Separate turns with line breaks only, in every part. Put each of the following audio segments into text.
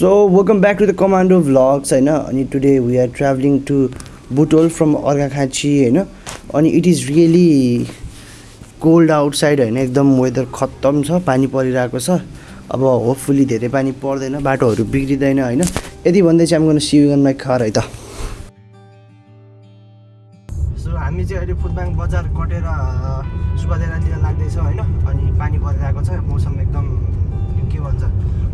So welcome back to the commando vlogs होइन अनि today we are travelling to Butwal from Arghakhanchi होइन अनि it is really cold outside होइन एकदम weather खत्तम छ पानी परिरहेको छ अब होपफुल्ली धेरै पानी पर्दैन बाटोहरू बिग्रिँदैन होइन यति भन्दै चाहिँ हामी सियुगनमा खर है त सो हामी चाहिँ अहिले फुटबाङ बजार कटेर सुबादेरातिर लाग्दैछौँ होइन? अनि पानी परिरहेको छ मौसम एकदम भन्छ।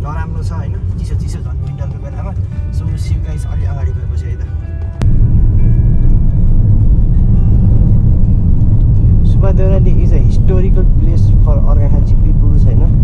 नराम्रो छ होइन? चिसो चिसो झन् विन्टरको बेलामा। सो सिउ गाइस अलि अगाडि गएपछि है त। Subadeurali is a historical place for Arghakhanchi peoples होइन?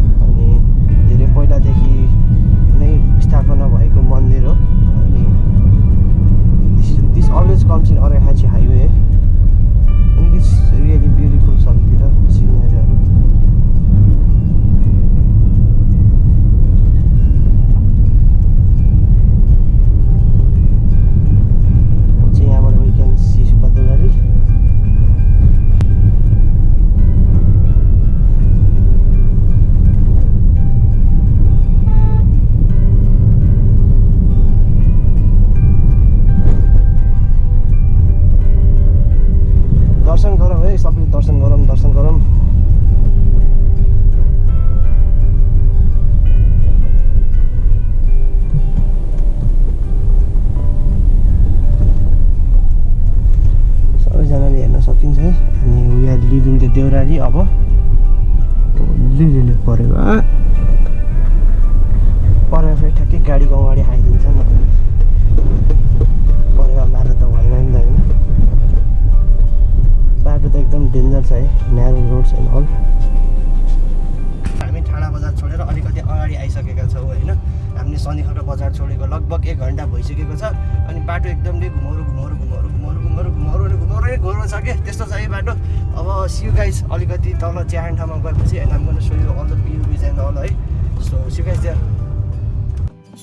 देउराली अब लिनु पऱ्यो आ परेर फेरि ठ्याक्कै गाडीको अगाडि आइदिन्छ नि परेवा मारेर त भएन नि त होइन। बाटो त एकदम डेन्जर छ है न्यारो रोड्स एन्ड अल हामी ठाडा बजार छोडेर अलिकति अगाडि आइसकेका छौँ होइन। हामीले शनिखर बजार छोडेको लगभग एक घन्टा भइसकेको छ। अनि बाटो एकदमै घुमाउरो घुमाउरो घुमाउरो घुमाउरो अनि घुमाउरै घुमाउरो छ कि त्यस्तो छ है बाटो। अब सियु गाइस अलिकति तल च्याहान ठाउँमा गएपछि होइन हामी गर्नु सोयो all the view and all है। So see you guys there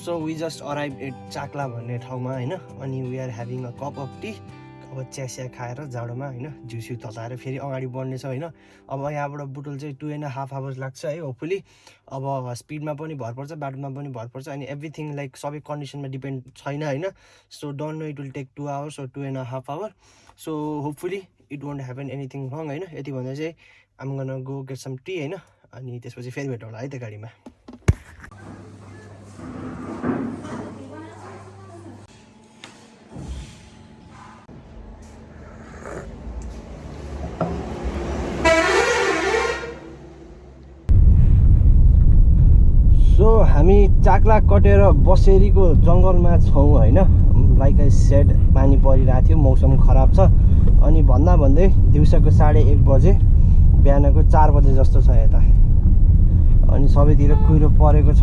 so we just arrive at Chakla भन्ने ठाउँमा होइन? अनि we are having a cup of tea अब चियासिया खाएर जाडोमा होइन जिउसिउ तताएर फेरि अगाडि बढ्नेछ होइन। अब यहाँबाट बुटोल चाहिँ टु एन्ड हाफ आवर्स लाग्छ है होपफुली अब स्पिडमा पनि भर पर्छ बाटोमा पनि भर पर्छ अनि एभ्रिथिङ लाइक सबै कन्डिसनमा डिपेन्ड छैन होइन। So don't know it will take two hours or two and half hour so hopefully it won't happen anything wrong होइन। यति भन्दा चाहिँ I'm go get some tea होइन अनि त्यसपछि फेरि भेटौँला है त्यो गाडीमा। हामी चाक्ला कटेर बसेरीको जङ्गलमा छौँ होइन। लाइक आई सेड पानी परिरहेको थियो मौसम खराब छ। अनि भन्दा भन्दै दिउँसोको साढे एक बजे बिहानको चार बजे जस्तो छ यता। अनि सबैतिर कुहिरो परेको छ।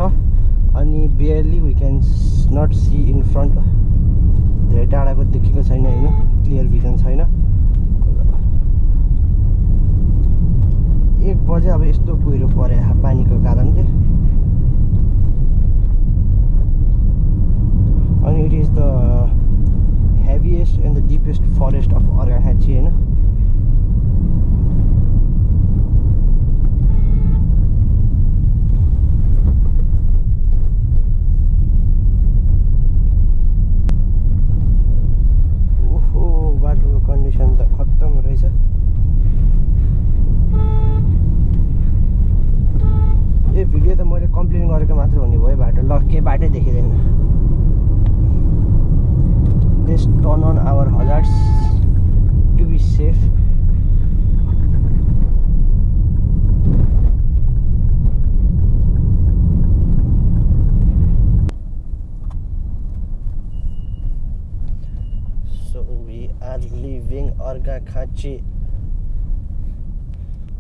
अनि barely we can not see in front धेरै टाढाको देखेको छैन होइन क्लियर भिजन छैन। एक बजे अब यस्तो कुहिरो परे पानीको कारणले। and it is the heaviest and the deepest forest of Arghachian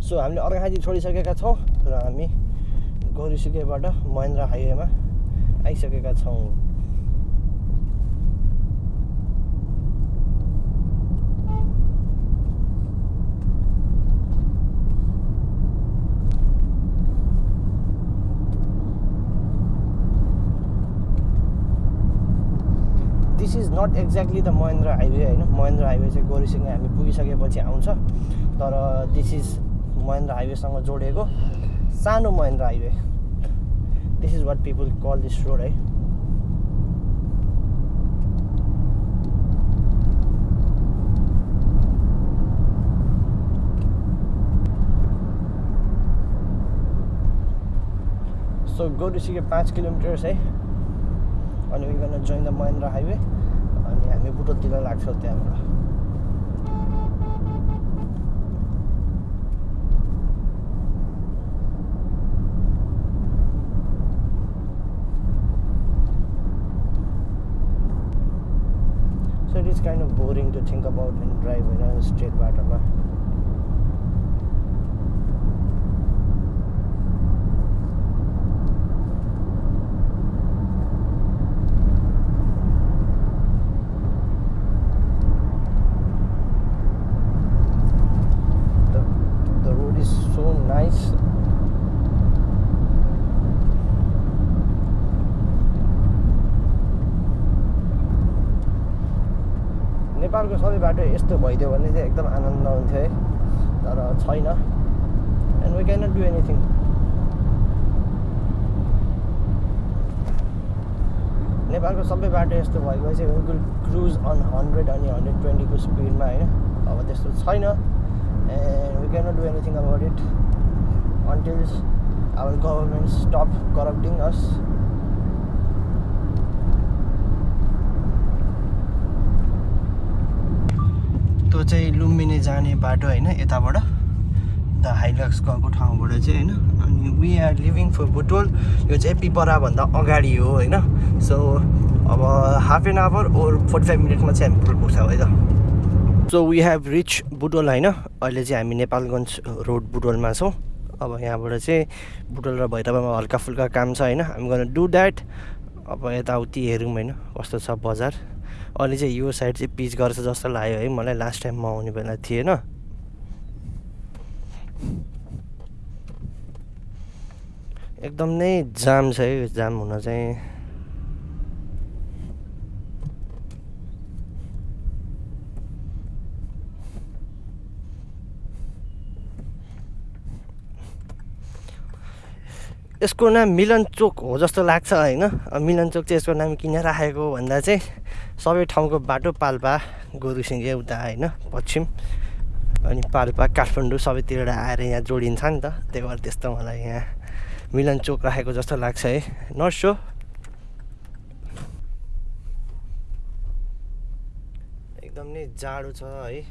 so हामीले अर्घाखाँची छोडिसकेका छौँ र हामी गौरीसुकेबाट महेन्द्र हाइवेमा आइसकेका छौँ this is not exactly the Mahendra highway होइन महेन्द्र हाइवे चाहिँ गोरीसँग हामी पुगिसकेपछि आउँछ। तर दिस इज महेन्द्र हाइवेसँग जोडिएको सानो Mahendra highway this is what people call this road है सो गोरुसीको पाँच किलोमिटर्स है अनि we join the Mahendra highway अनि हामी बुटोलतिर लाग्छौँ त्यहाँबाट So it is kind of boring to think about and drive in a straight बाटोमा Nice. नेपालको सबै बाटो यस्तो भइदियो भने चाहिँ एकदम आनन्द हुन्थ्यो है। तर छैन। And we can not do anything नेपालको सबै बाटो यस्तो चाहिँ विल क्रुज अन हन्ड्रेड अनि हन्ड्रेड ट्वेन्टीको स्पिडमा होइन? अब त्यस्तो छैन। And we can not do anything about it until our government stop corrupting us त्यो चाहिँ लुम्बिनी जाने बाटो होइन यताबाट द हाइलक्स गएको ठाउँबाट चाहिँ होइन। अनि we are leaving for Butwal यो चाहिँ पिपराभन्दा अगाडि हो होइन। सो अब half an hour or forty five मिनटमा चाहिँ हामी बुटोल पुग्छौँ है त। So we have reach Butwal होइन। अहिले चाहिँ हामी नेपालगञ्ज रोड बुटोलमा छौँ। अब यहाँबाट चाहिँ बुटोल र भैरवामा हल्का फुल्का काम छ होइन। हामी गर्न डु द्याट अब यताउति हेरौँ होइन कस्तो छ बजार। अहिले चाहिँ यो साइड चाहिँ पिच गर्छ जस्तो लाग्यो है मलाई लास्ट टाइम म आउने बेला थिएन। एकदम नै जाम छ है जाम हुन चाहिँ। यसको नाम मिलन चोक हो जस्तो लाग्छ होइन? मिलन चोक चाहिँ यसको नाम किन राखेको भन्दा चाहिँ सबै ठाउँको बाटो पाल्पा गोरुसिङ्गे उता होइन? पश्चिम अनि पाल्पा काठमाडौँ सबैतिर आएर यहाँ जोडिन्छ नि त। त्यही भएर त्यस्तो मलाई यहाँ मिलन चोक राखेको जस्तो लाग्छ है? नट सो एकदम नै जाडो छ है?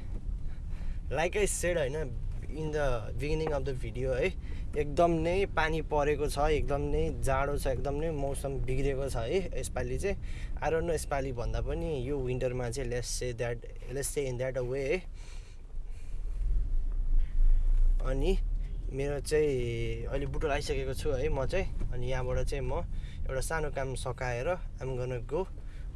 लाइक सेड होइन? In the beginning of the video है एकदम नै पानी परेको छ एकदम नै जाडो छ एकदम नै मौसम बिग्रेको छ है यसपालि चाहिँ आरो नो यसपालि भन्दा पनि यो विन्टरमा चाहिँ let's say that let's say in that a way है अनि मेरो चाहिँ अहिले बुटोल आइसकेको छु है म चाहिँ अनि यहाँबाट चाहिँ म एउटा सानो काम सकाएर आम गर्न गो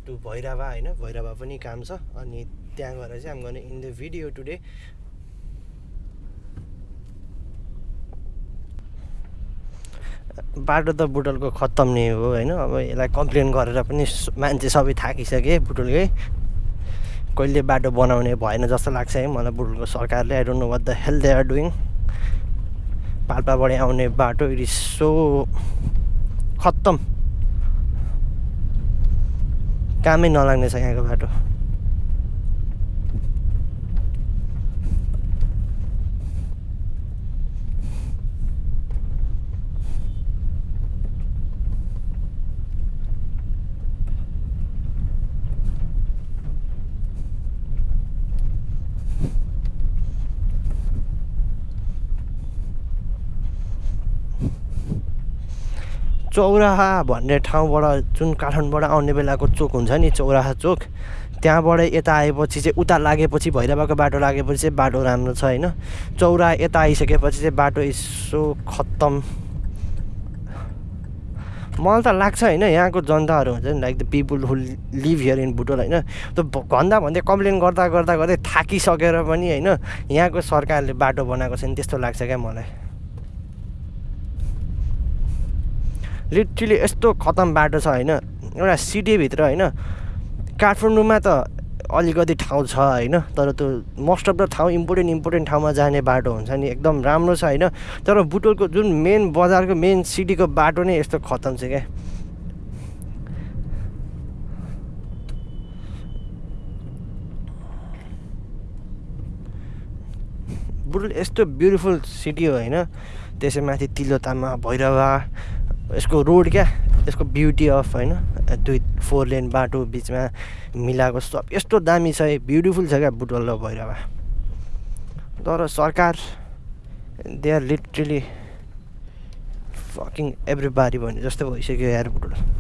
टु भैरवा होइन भैरवा पनि काम छ अनि त्यहाँ गएर चाहिँ आम गर्न इन द भिडियो टुडे बाटो त बुटोलको खत्तम नै हो होइन? अब यसलाई कम्प्लेन गरेर पनि मान्छे सबै थाकिसके बुटोलकै। कहिले बाटो बनाउने भएन जस्तो लाग्छ है मलाई बुटोलको सरकारले। I don't know what the hell they are doing पाल्पाबाट आउने बाटो इट इज सो खत्तम। कामै नलाग्ने छ यहाँको बाटो। चौराहा भन्ने ठाउँबाट जुन काठमाडौँबाट आउने बेलाको चोक हुन्छ नि चौराहा चोक त्यहाँबाट यता आएपछि चाहिँ उता लागेपछि भैरवाको बाटो लागेपछि चाहिँ बाटो राम्रो छ होइन। चौरा यता आइसकेपछि चाहिँ बाटो यसो खत्तम। मलाई त लाग्छ होइन यहाँको जनताहरू हुन्छ नि like the people who live here in Butwal होइन। त्यो भन्दा भन्दै कम्प्लेन गर्दा गर्दा गर्दै थाकिसकेर पनि होइन यहाँको सरकारले बाटो बनाएको छ नि त्यस्तो लाग्छ क्या मलाई। लिटरली यस्तो खतम बाटो छ होइन एउटा सिटीभित्र होइन काठमाडौँमा त अलिकति ठाउँ छ होइन तर त्यो मोस्ट अफ द ठाउँ इम्पोर्टेन्ट इम्पोर्टेन्ट ठाउँमा जाने बाटो हुन्छ नि एकदम राम्रो छ होइन तर बुटोलको जुन मेन बजारको मेन सिटीको बाटो नै यस्तो खतम छ क्या। बुटोल यस्तो ब्युटिफुल सिटी हो होइन त्यसै माथि तिलोतामा भैरवा यसको रोड क्या? यसको ब्युटी अफ होइन? दुई फोर लेन बाटो बिचमा मिलाएको सब यस्तो दामी छ ब्युटिफुल छ क्या बुटवल र भैरवा। तर सरकार they are literally fucking everybody भने जस्तो भइसक्यो यार Butwal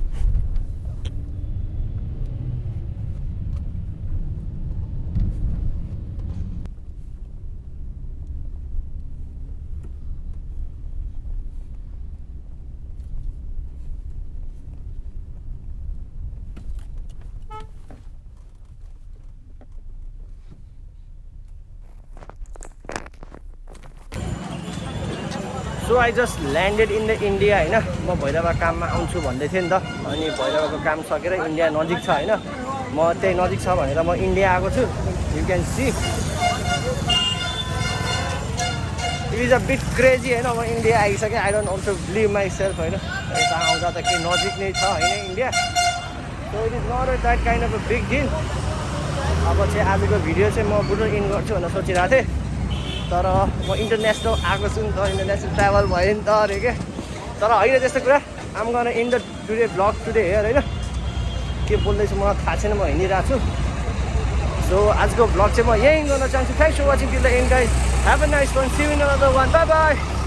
so I just landed in the India होइन? म भैरवा काममा आउँछु भन्दै थिएँ नि त। अनि भैरवाको काम सकेर इन्डिया नजिक छ होइन? म त्यही नजिक छ भनेर म इन्डिया आएको छु। You can see it is a bit crazy होइन? म India आइसकेँ। I don't also believe myself होइन? यता आउँदा त के नजिक नै छ होइन India so it is not that kind of a big deal अब चाहिँ आजको भिडियो चाहिँ म बुटो इन गर्छु भनेर सोचिरहेको थिएँ। तर म इन्टरनेसनल आएको छु नि त इन्टरनेसनल ट्राभल भयो नि त अरे के? तर होइन त्यस्तो कुरा आम गर्न in the today blog today here होइन? के बोल्दैछु मलाई थाहा छैन म हिँडिरहेको छु। सो आजको ब्लग चाहिँ म यहीँ गर्न चाहन्छु। Thanks for watching till the end guys have a nice one see in one bye bye